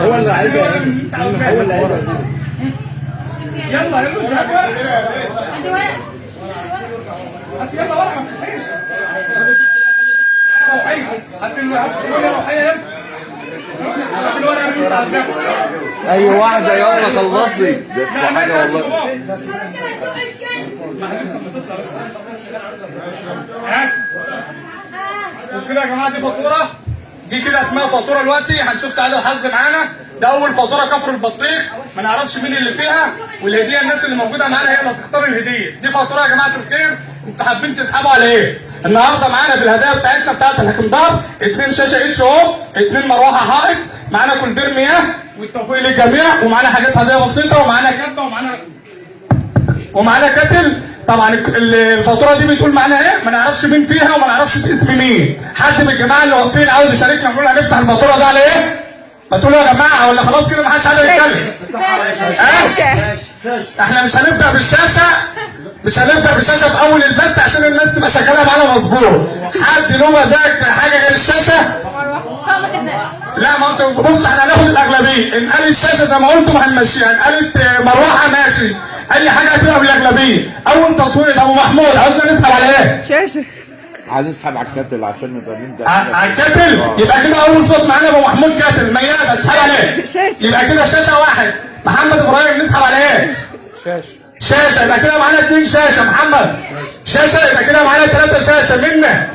هو اللي عايزها هو اللي عايزها يلا هات يلا ورقه ما اي واحدة يلا خلصي. هتبقى اشكال هات. وكده يا جماعة دي فاتورة. دي كده اسمها فاتورة دلوقتي. هنشوف سعادة الحظ معانا. ده أول فاتورة كفر البطيخ. ما نعرفش مين اللي فيها. والهدية الناس اللي موجودة معانا هي اللي هتختار الهدية. دي فاتورة يا جماعة الخير. أنتوا حابين تسحبوا على إيه؟ النهارده معانا في الهدايا بتاعتنا بتاعت الحكمدار اتنين شاشة اتش أو. اتنين مروحة حائط معانا كولدير مياه. والتوفيق للجميع. ومعانا حاجات هدايا بسيطة. ومعانا كبه ومعانا ومعانا كاتل. طبعا الفاتورة دي بتقول معانا إيه؟ ما نعرفش مين فيها وما نعرفش اسم مين. حد من الجماعة اللي واقفين عاوز يشاركنا نقول هنفتح الفاتورة ده على إيه؟ ما تقولوا يا جماعة ولا خلاص كده ما حدش عايز يتكلم؟ إحنا مش هنبدأ بالشاشة. مش هنبدأ بالشاشة في أول البث عشان الناس تبقى شغاله معانا مظبوط. حد له مزاج في حاجة غير الشاشة؟ لا ما انت بص إحنا هناخد الأغلبية. إن قالت شاشة زي ما قلتم هنمشيها. إن قالت مروحة ماشي. أي حاجة هتبقى بالأغلبية. اول تصويت أبو محمود عاوزنا نسحب على إيه؟ شاشة. عايزين نسحب على الكاتل عشان نبقى نبدأ على الكاتل؟ يبقى كده أول صوت معانا أبو محمود كاتل. ميادة تسحب عليه. شاشة. يبقى كده شاشة واحد. محمد إبراهيم نسحب على إيه؟ شاشة. شاشه يبقى كده معانا اثنين شاشه. محمد شاشه يبقى كده معانا ثلاثة شاشه. منا.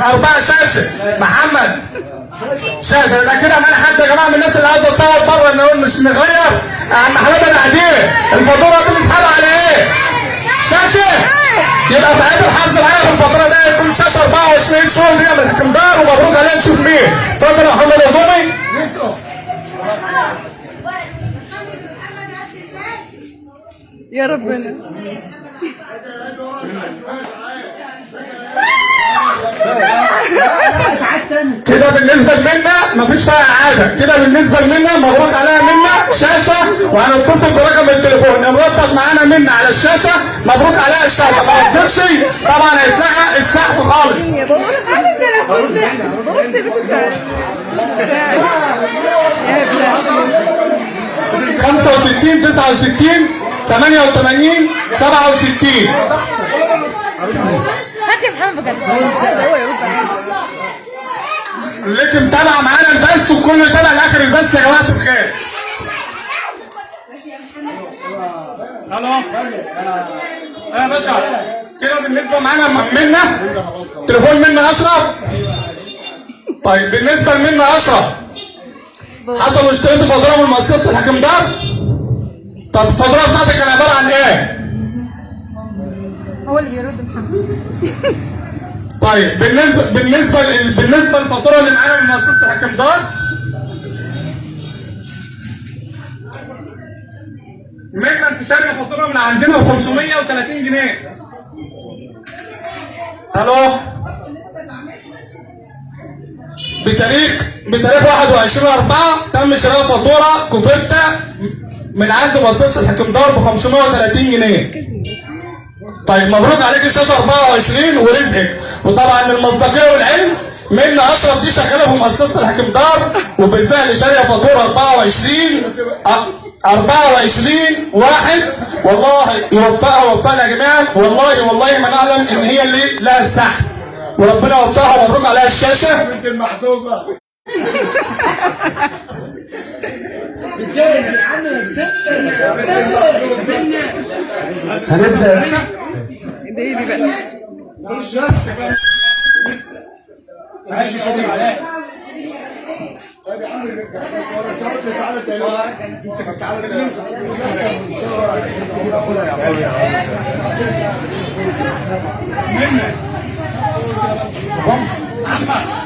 أربعة شاشه. محمد شاشه يبقى كده معانا حد يا جماعة من الناس اللي عايزه تصور بره نقول مش نغير. عم حماده العديل الفاتورة دي بتتحل على إيه؟ شاشه. يبقى سعيد الحظ معايا في الفترة دي يكون شاشه 24 شهر دي من الحكمدار ومبروك علينا نشوف مين. اتفضل يا محمد العزومي يا ربنا. كده بالنسبة لمنا مفيش فيها اعاده كده بالنسبة لمنا مبروك عليها منا شاشة وهنتصل برقم التليفون. نرتب معانا منا على الشاشة مبروك عليها الشاشة. ما ردتش طبعا هيتلغى السحب خالص. يا بابا بص بتاع يا ابني 65 69 88 67 هات يا محمد بجد اللي متابع معانا البث وكله يتابع لآخر البث يا جماعة الخير. ألو. يا باشا كده بالنسبة معانا منا؟ تليفون منا أشرف؟ طيب بالنسبة لمنا أشرف حصل اشتريت فاتوره من مؤسسه الحكم دار؟ طب الفاتوره بتاعتك كان عبارة عن إيه؟ هو اللي بيرد محمد. طيب بالنسبة بالنسبة بالنسبة للفاتورة اللي معانا من مؤسسه الحكم دار. منا انت شاري فاتوره من عندنا ب 530 جنيه. ألو؟ بتاريخ بتاريخ 21 4 تم شراء فاتورة كوفيتا من عند مؤسسه الحكم دار ب 530 جنيه. طيب مبروك عليك الشاشه 24 ورزقك. وطبعا المصداقيه والعلم منا اشرف دي شغالة في مؤسسه الحكم دار وبالفعل شاريه فاتورة 24 أ- 24 واحد. والله يوفقها ويوفقنا جميعا. والله والله ما نعلم إن هي اللي لها السحب وربنا يوفقها ومبروك عليها الشاشة. بنت المحبوبة هنبدا ادعي لي بقى طيب يا عم تعالى تعالى محمد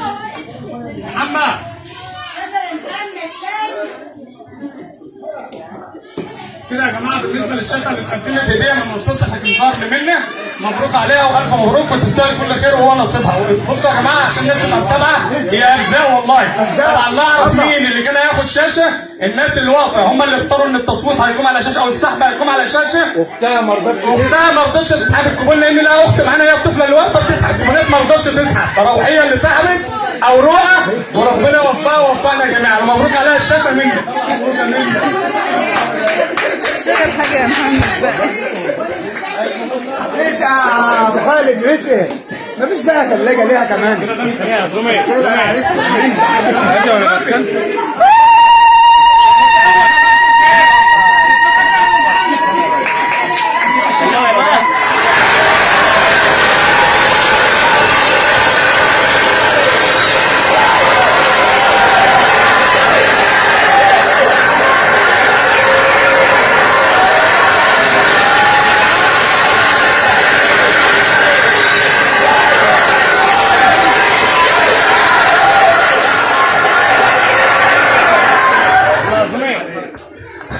كده يا جماعة بالنسبة للشاشة اللي اتقدمت هديه من مؤسسه حكيم قرن منا مبروك عليها وألف مبروك وتستاهل كل خير وهو نصيبها. بصوا يا جماعة عشان الناس تبقى متابعة هي أجزاء والله. طبعا لا أعرف مين اللي كان هياخد شاشة. الناس اللي واقفة هم اللي اختاروا إن التصويت هيقوم على شاشة أو السحب هيقوم على شاشة. اختها ما رضتش اختها ما رضتش تسحب الكوبون لأن لها اخت معانا هي الطفلة اللي واقفة بتسحب كوبونات ما رضتش تسحب. فروحية اللي سحبت أو رؤى وربنا يوفقها ووفقنا جميعا. ومبروك عليها الشاشة منك شغل حاجة يا محمد بقى. اسعى يا أبو خالد؟ اسعى مفيش بقى ثلاجه ليها كمان.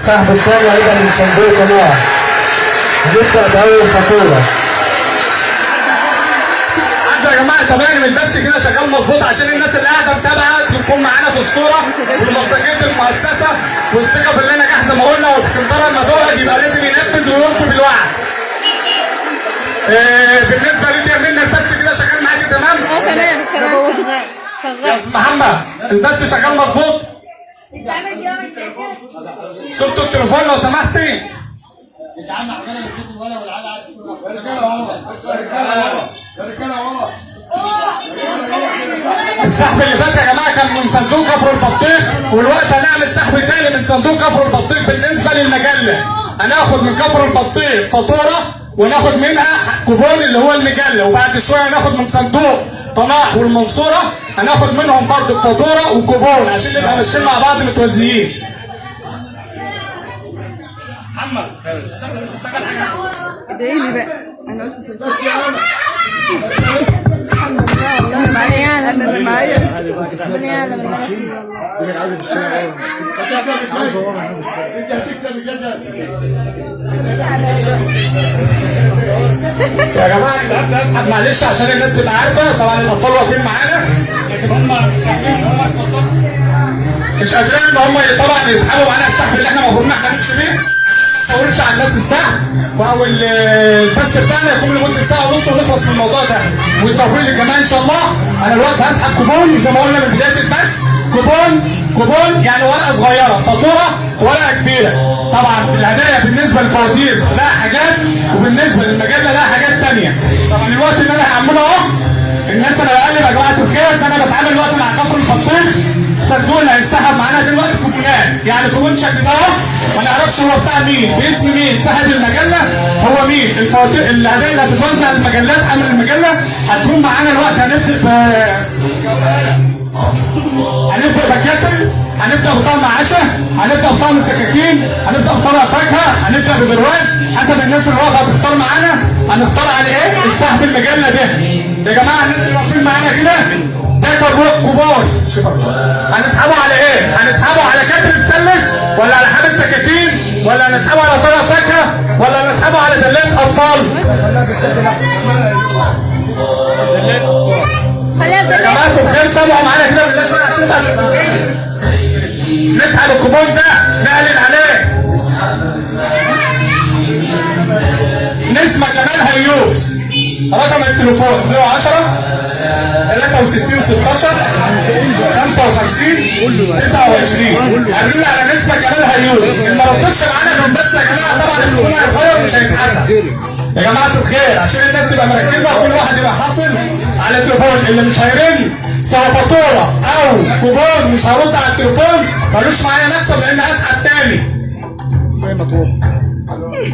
السحب الثاني أيضا من صندوق قناه نبدا بأول فاتوره يا جماعة تمام البث كده شغال مظبوط عشان الناس اللي قاعدة متابعة تكون معانا في الصورة ومصداقيه المؤسسة والثقه في اللي نجاح زي ما قلنا وتكنترا الموضوع يبقى لازم ينفذ وينقذ بالوعد. آه، بالنسبة لي يا منى البث كده شغال معاكي تمام؟ آه تمام تمام يا شغال أستاذ محمد البث شغال مظبوط؟ صورة التليفون لو سمحتي رجاله ورا السحب اللي فات يا جماعة كان من صندوق كفر البطيخ والوقت هنعمل سحب تاني من صندوق كفر البطيخ بالنسبة للمجله هناخد من كفر البطيخ فاتوره وناخد منها كوبون اللي هو المجله وبعد شوية هناخد من صندوق طناح والمنصورة. هناخد منهم برضه فاتوره وكوبون عشان نبقى ماشيين مع بعض متوازيين. محمد. ادعيلي بقى؟ أنا قلت شوية يا جماعة اسحب معلش عشان الناس تبقى عارفه طبعا الاطفال واقفين معانا لكن هم مش قادرين ان هم طبعا يسحبوا معانا السحب اللي إحنا المفروض ان إحنا نمشي بيه ما أقولش على الناس السحب أو ال- البث بتاعنا يكون لمدة ساعة ونص ونخلص من الموضوع ده. والتوفيق للجماعه إن شاء الله. أنا الوقت هسحب كوبون زي ما قلنا من بداية البث. كوبون كوبون يعني ورقة صغيرة. فاتورة ورقة كبيرة. طبعا الهدايا بالنسبة للفواتير لها حاجات وبالنسبة للمجلة لها حاجات ثانية طبعا الوقت اللي أنا هعمله أهو الناس أنا بقلب يا جماعة الخير ده أنا بتعامل دلوقتي مع كفر البطيخ. الصندوق اللي هينسحب معانا دلوقتي كوبونات يعني كوبون شكل ده ما نعرفش هو بتاع مين. باسم مين؟ صاحب المجلة؟ هو مين؟ الفواتير الهدايا اللي هتتوزع المجلات حمل المجلة هتكون معانا الوقت. هنبدأ ب هنبدأ ب kettle هنبدأ بطعم عشاء هنبدأ بطعم سكاكين هنبدأ بطبق فاكهة هنبدأ ببرواز حسب الناس اللي واقفة هتختار معانا هنختار على إيه؟ السحب المجله ده. يا جماعة الناس اللي واقفين معانا كده ده كوبون شوف هنسحبه على إيه؟ هنسحبه على kettle stainless ولا على حامل سكاكين ولا هنسحبه على طبق فاكهة ولا هنسحبه على دلات أطفال؟ خليها يا بدل جماعة الخير تابعوا معانا كده بالله شوية عشان نسحب الكوبون ده نعلن عليه. نسمة كمال هيوس رقم التليفون 010 63 16 55 29 قابلنا على نسمة كمال هيوس اللي ما ردتش معانا من بس يا جماعة طبعا الكوبون هيتغير مش هيتحسب يا جماعة الخير عشان الناس تبقى مركزة وكل واحد يبقى حاصل على التليفون. اللي مش هيرن سواء فاتورة أو كوبون مش هرد على التليفون ملوش معايا مكسب لأن هسحب تاني.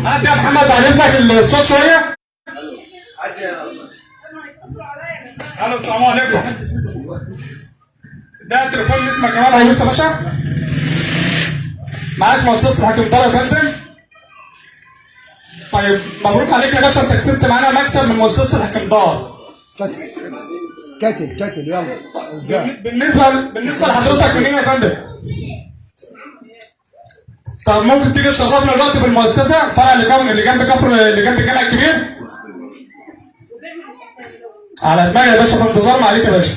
هات يا محمد بعد اذنك الصوت شوية. ألو السلام عليكم. ده تليفون اسمه كمال هيوس يا باشا. معاك مؤسسة حكيم طارق فندم. طيب مبروك عليك يا باشا انت كسبت معانا مكسب من مؤسسة الحكيم دار كاتل كاتل يلا. بالنسبة بالنسبة لحضرتك منين يا فندم؟ طب ممكن تيجي تشرفنا دلوقتي في المؤسسه فرع اللي كان اللي جنب كفر اللي جنب الجامع الكبير. على دماغي يا باشا في انتظار ما عليك يا باشا.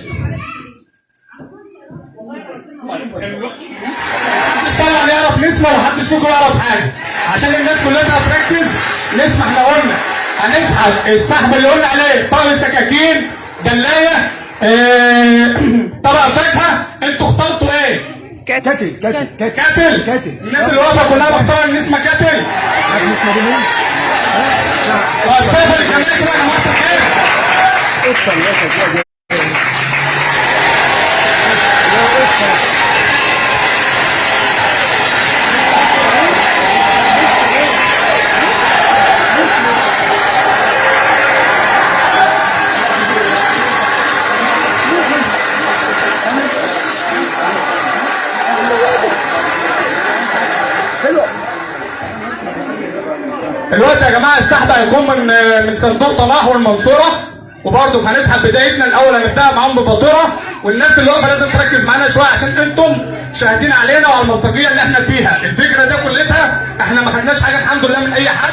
محدش طبعا يعرف نسمع ومحدش فيكم يعرف حاجة. عشان الناس كلها تركز نسمع إحنا قلنا. هنسحب السحب اللي قلنا عليه طاقه سكاكين دلاية آه طبق فاكهة. أنتوا اخترتوا إيه؟ كاتل. كاتل كاتل كاتل. كاتل. الناس اللي واقفة كلها مختارة إن اسمها كاتل. عارف اسمه دي مين؟ والفاكهه اللي كمان كده يا جماعة الخير؟ الوقت يا جماعة السحب هيكون من من صندوق طلاح والمنصورة. وبرضه هنسحب بدايتنا الأول هنبدا معاهم بفاتورة. والناس اللي واقفة لازم تركز معانا شوية عشان أنتم شاهدين علينا وعلى المصداقية اللي إحنا فيها. الفكرة دي كلها إحنا ما خدناش حاجة الحمد لله من أي حد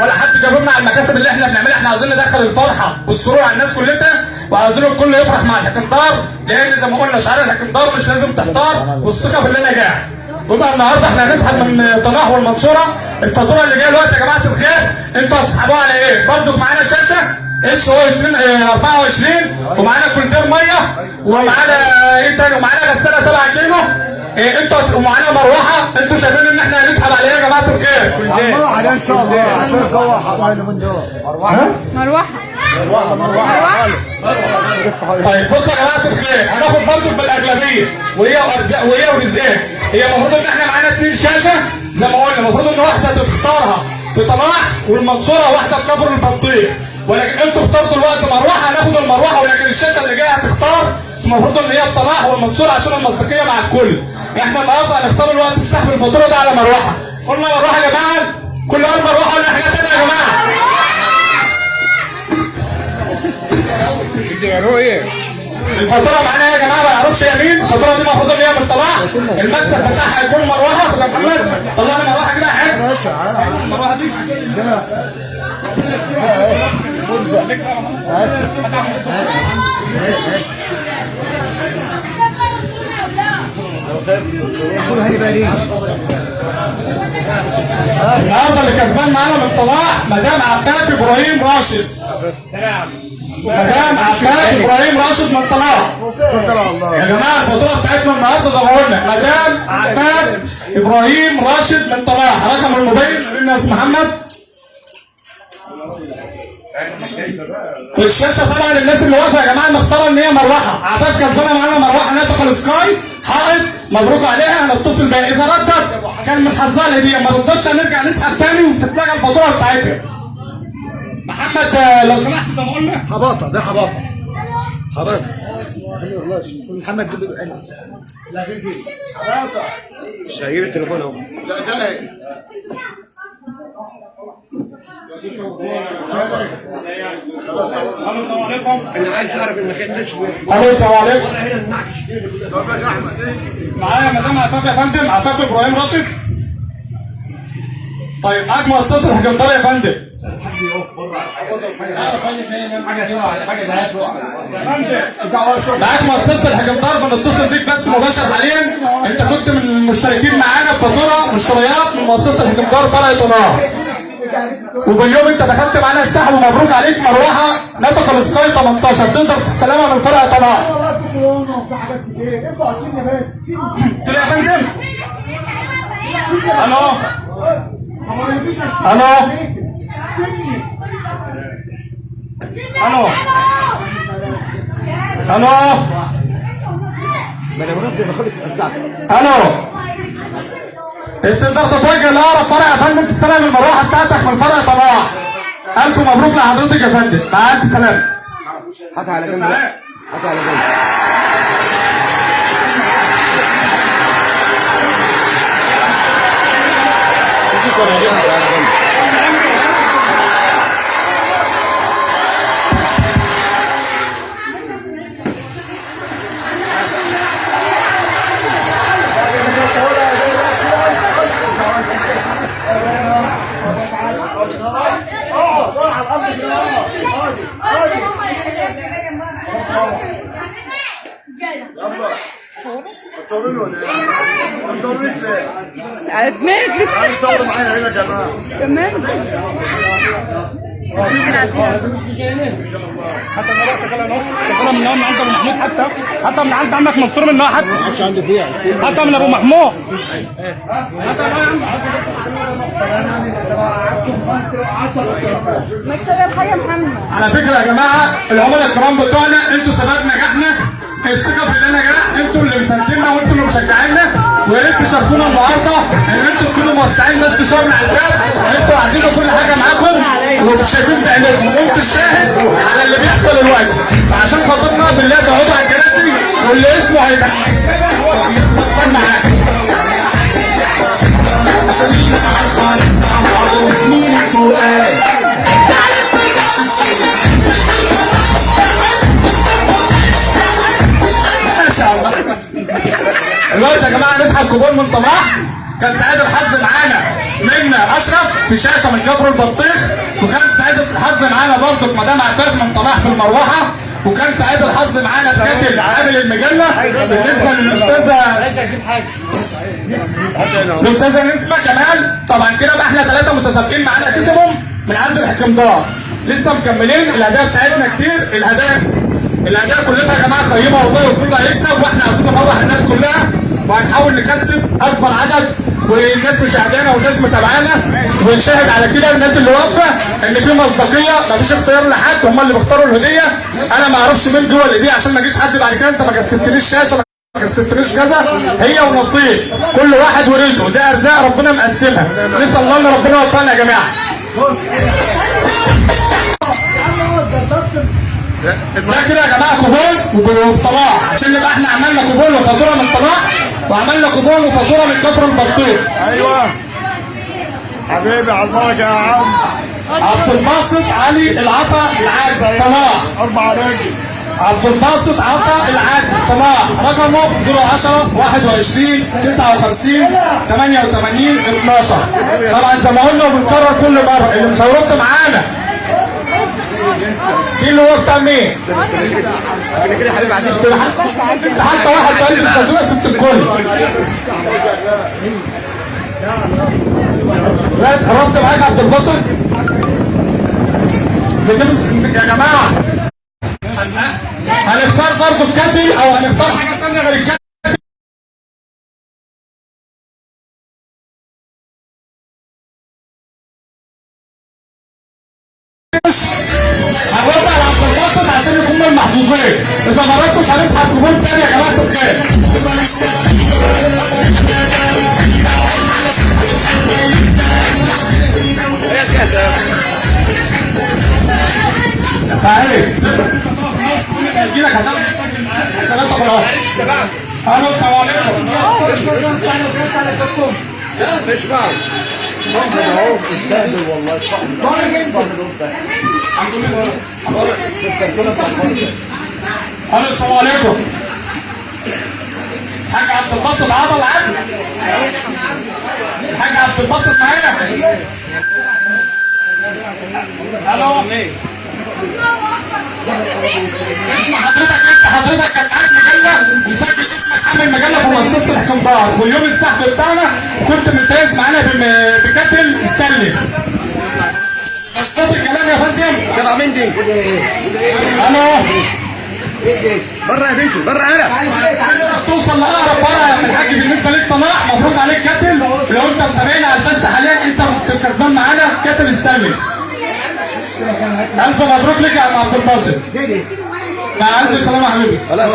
ولا حد جاب لنا على المكاسب اللي إحنا بنعملها. إحنا عاوزين ندخل الفرحة والسرور على الناس كلها وعاوزين الكل يفرح مع الحكمدار لأن زي ما قلنا شعار الحكمدار مش لازم تحتار والثقة في اللي نجاح ويبقى النهارده إحنا هنسحب من طلاح والمنصورة. الفاتورة اللي جاية دلوقتي يا جماعة الخير أنتوا هتسحبوها على إيه؟ برضو معانا شاشة اتش أو 24 ومعانا كولدير مية ومعانا إيه تاني؟ ومعانا غسالة 7 كيلو. إيه أنتوا ومعانا مروحة. أنتوا شايفين ان إحنا هنسحب عليها يا جماعة الخير. مروحة ده إن شاء الله. عشان الجو حرام من دول مروحة. مروحة. طيب بصوا يا جماعة الخير. هناخد برضه بالأغلبية. وهي وارزاق وهي ورزاق هي المفروض إن إحنا معانا اثنين شاشة. زي ما قلنا المفروض إن واحدة تختارها. في طلاح والمنصورة واحدة في كفر البطيخ ولكن أنتوا اخترتوا الوقت مروحة هناخد المروحة. ولكن الشاشة اللي جاية هتختار. المفروض إن هي في طلاح والمنصورة عشان المصداقية مع الكل. إحنا النهارده هنختار الوقت السحب الفاتوره ده على مروحة. قلنا مروحة يا جماعة كل مروحة ولا حاجة ثانية يا جماعة. يا رؤية الفاتوره معانا يا جماعة ما نعرفش هي مين الفاتوره دي المفروض إن هي من طلاح المكسب بتاعها هيكون مروحه خد محمد. طلع لي مروحه كده يا حاج المروحه دي بقى دي. النهارده اللي كسبان معانا من طلاح مدام عفاف إبراهيم راشد. مدام عفاف إبراهيم راشد من الله. يا جماعة الفاتورة بتاعتنا النهارده زي ما قلنا مدام عفاف إبراهيم راشد من طلاح رقم الموبايل الناس محمد. في الشاشة طبعا الناس اللي واقفة. يا جماعة مختاره إن هي مروحة. عفاف كسبانة معانا مروحة. ناتقه سكاي حائط. مبروك عليها. هنتصل بيها. إذا ردت كان من حظها الهدية. ما ردتش هنرجع نسحب تاني وتتلغى الفاتورة بتاعتها. محمد آه، لو سمحت زي ما قلنا. حباطة ده حباطة. حباطة. محمد لا البيت حباطة. مش هجيب التليفون أهو. لا ده السلام عليكم. أنا عايز أعرف المكان ده شوية ألو السلام عليكم. هنا طب يا احمد معايا مدام عفاف يا فندم عفاف إبراهيم راشد. طيب معاك مؤسسه الحكمدار يا فندم. معاك مؤسسة الحكمدار بنتصل بيك بس مباشر حاليا. انت كنت من المشتركين معانا في فاتوره مشتريات من مؤسسة الحكمدار فرع طناع وباليوم انت دخلت معانا السحب ومبروك عليك مروحة. نطق السكاي 18 تقدر تستلمها من فرع طناع يا فندم ألو؟ ألو؟ ألو ألو ألو انت تقدر تتوجه لاقرب فرع يا فندم. تستلم المروحة بتاعتك من فرع طباح ألف مبروك لحضرتك يا فندم. مع ألف سلامة. هاتها على جنب. هاتها على جنب. كمان؟ حتى اهو من من عند أبو محمود. حتى حتى من عند عمك منصور من حتى مش عنده فيها حتى من ابو محمود ما تشغل حاجة يا محمد. على فكرة يا جماعة العملاء الكرام بتوعنا أنتوا سبب نجاحنا الثقة في اللي نجاح أنتوا اللي مسانديننا وأنتوا اللي مشجعيننا. ويا ريت تشاركونا النهارده إن أنتوا تكونوا موسعين بس شغل على الباب أنتوا قاعدين كل حاجة معاكم. وشايفين بعينيكم وانتوا الشاهد على اللي بيحصل دلوقتي. عشان خاطرنا بالله تقعدوا على الكراسي واللي اسمه هيبقى. معاك ما دلوقتي يا جماعة نسحب كوبون من طماح كان سعيد الحظ معانا. منا أشرف في شاشة من كفر البطيخ. وكان سعيد الحظ معانا برضه في مدام عفاف من طماح بالمروحه وكان سعيد الحظ معانا الكاتب عامل المجلة. بالنسبة للاستاذه الأستاذة نسمة كمال. طبعا كده بقى إحنا ثلاثة متسابقين معانا كسبهم من عند الحكمدار لسه مكملين الهدايا بتاعتنا كتير. الهدايا الهدايا كلها يا جماعة طيبة والله وكله هيكسب. وإحنا عايزين نفرح الناس كلها. وهنحاول نكسب أكبر عدد والناس مشاهدانا والناس متابعانا ونشاهد على كده الناس اللي واقفة إن في مصداقية مفيش اختيار لحد هم اللي بيختاروا الهدية. أنا ما أعرفش مين جوه الهدية عشان ما يجيش حد بعد كده أنت ما كسبتليش شاشة ما كسبتليش كذا. هي ونصيب كل واحد ورزقه ده أرزاق ربنا مقسمها. نسأل الله إن ربنا يوفقنا يا جماعة. ده كده يا جماعة كوبون وطلاع عشان نبقى إحنا عملنا كوبون وفاتورة من طلاع وعملنا كوبون وفاتوره من كفر البطيخ أيوه. حبيبي على البركة يا عم. عبد الباسط علي العطا العاد. طلاع أربع رجل عبد الباسط عطا العاد. طلاع رقمه 010 21 59 88 12 طبعا زي ما قلنا وبنكرر كل مرة اللي مش هيرد معانا دي اللي هو بتاع مين؟ حتى واحد قال لي الصندوق الكل لا قربت معاك عبد الباسط يا جماعة هنختار برضه الكاتل أو هنختار حاجة تانية غير الكاتل عشان يكونوا المحظوظين اذا ما ردتش هنسحب كوبون تاني يا جماعة الخير سعيد هيجي لك حسابات أخرى ألو السلام عليكم السلام عليكم. حاج عبد الباسط عضل عدل الحاج عبد الباسط معايا ألو. حضرتك كان مجله مسجل اسمك عامل مجله في مؤسسه الحكمدار واليوم السحب بتاعنا كنت ممتاز معانا بكاتل ستانلس الكلام يا فندم جدع مين دي؟ ألو بره يا بنتي بره أنا توصل لاقرب فرع يا الحاج بالنسبة ليك طلاع مبروك عليك kettle لو انت متابعنا على البث حاليا انت كسبان معانا kettle stainless ألف مبروك لك يا عم عبد الباسط. مع الف سلامه يا حبيبي. خلاص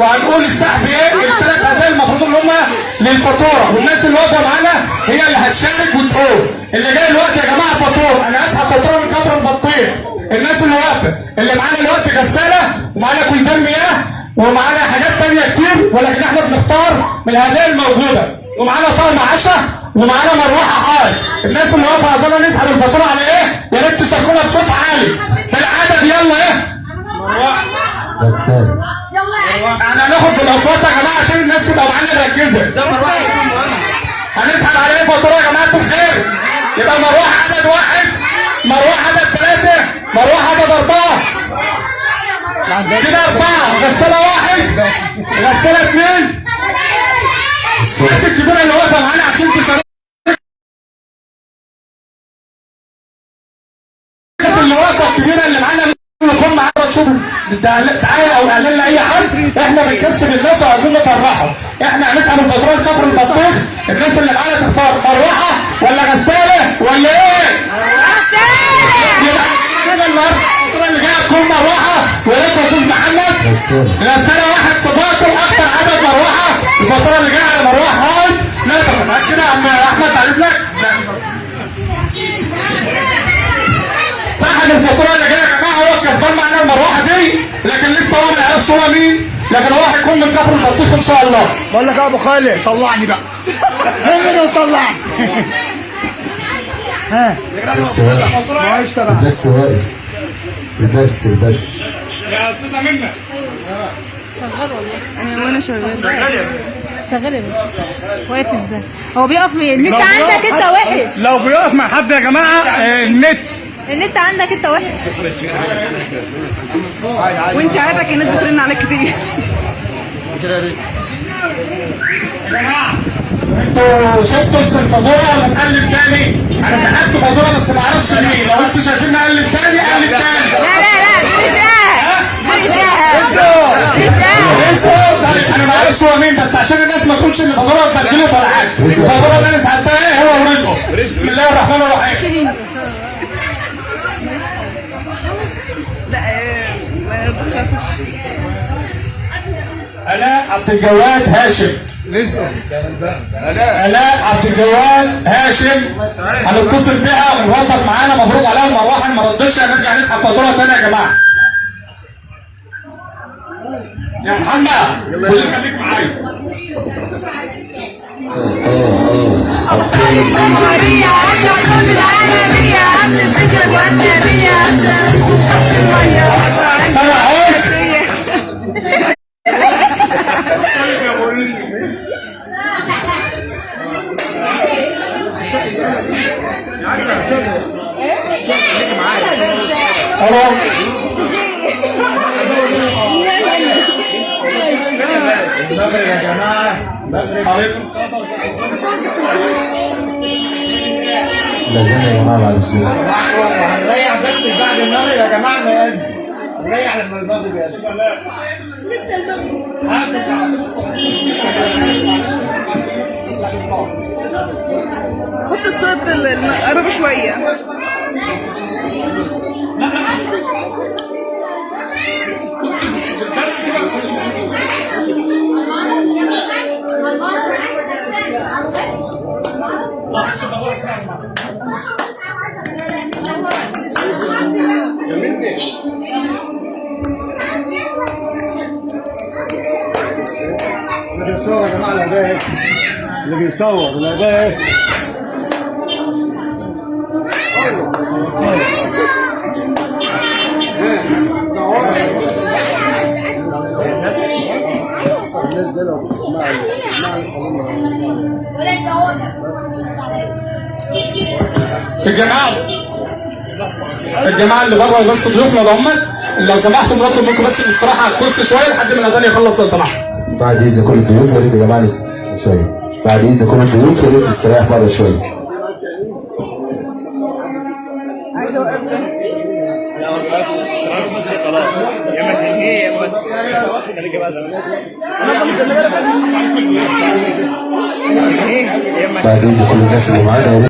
وهنقول السحب إيه؟ الثلاث اداء المفروض إن هم للفاتورة. والناس اللي واقفة معانا هي اللي هتشارك وتقول. اللي جاي دلوقتي يا جماعة فاتورة. أنا هسحب فاتورة من كفر البطيخ. الناس اللي واقفة. اللي معانا دلوقتي غسالة ومعانا كويتان مياه ومعانا حاجات تانية كتير ولكن إحنا بنختار من الهدايا الموجودة. ومعانا طقم عشاء ومعانا مروحة حار الناس اللي واقفة عايزانا نسحب الفاتورة على إيه؟ يا ريت تشاركونا بصوت عالي. بالعدد يلا إيه؟ غسالة. إحنا هناخد بالاصوات يا جماعة عشان الناس تبقى معانا مركزة. هنسحب على إيه فاتورة يا جماعة؟ الخير يبقى مروحة عدد واحد مروحة عدد ثلاثة مروحة عدد أربعة. كده أربعة. غسالة واحد غسالة اثنين الست الكبيره اللي واقفه معانا عشان تشارك الناس اللي واقفه الكبيرة اللي معانا تشوف دعايه أو اعلان لاي حد إحنا بنكسب الناس وعايزين نفرحهم إحنا هنسحب الفاتوره لكفر البطيخ الناس اللي معانا تختار مروحة ولا غسالة ولا إيه؟ يبقى كده النهارده اللي جاية تكون مروحة ولاد أستاذ محمد غسالة. غسالة واحد صباته أكتر عدد مروحة. الفاتوره اللي جاية على مروحة هاي. لا طبعا كده يا عم أحمد تعرف لك. صاحب الفاتوره اللي جاية الكسبان معانا المروحة دي لكن لسه هو ما يعرفش هو مين؟ لكن هو هيكون من كفر البطيخ إن شاء الله. بقول لك يا أبو خالد طلعني بقى. خليني وطلعني ها؟ بس واقف بس واقف البس البس يا أستاذة منى أنا وأنا شغال شغال يا باشا واقف إزاي؟ هو بيقف مين النت عندك أنت وحش. لو بيقف مع حد يا جماعة آه، النت. النت عندك انت وحش وانت عارفك الناس بترن عليك كتير يا جماعة أنتوا شفتوا الفاتوره ولا نقلب تاني؟ أنا سحبت فاتوره بس ما أعرفش مين لو أنتوا شايفين نقلب تاني قلب تاني لا لا لا طيب أنا ما أعرفش هو مين بس عشان الناس ما تقولش ان الفاتوره اتبدلت ولا حاجة الفاتوره اللي أنا سحبتها إيه هو ورزقه بسم الله الرحمن الرحيم الاء عبد الجواد هاشم. لسه. الاء عبد الجواد هاشم. هنتصل بيها ونوضح معانا. مبروك عليها المروحه ما ردتش هنرجع نسحب فاتوره تاني يا جماعة. يا محمد كل خليك معايا. سامع عايز المغرب يا جماعة المغرب لازم يا جماعة بعد السنين هنريح بس بعد المغرب يا جماعة نأذن نريح لما المغرب يأذن حط الصوت ال- الم- قرب شوية اللي بيصور يا جماعة الهدايا اللي بيصور مع الجماعه الجماعه اللي بره بس ضيوفنا ده هم لو سمحتوا نطلب منكم بس الاستراحة على الكرسي شوية لحد ما الاذان يخلص لو سمحت. بعد إذن كل الضيوف يا ريت يا جماعة شوية. بعد إذن كل الضيوف يا ريت نستريح بره شوية. بعد إذن كل الناس اللي معانا يا ريت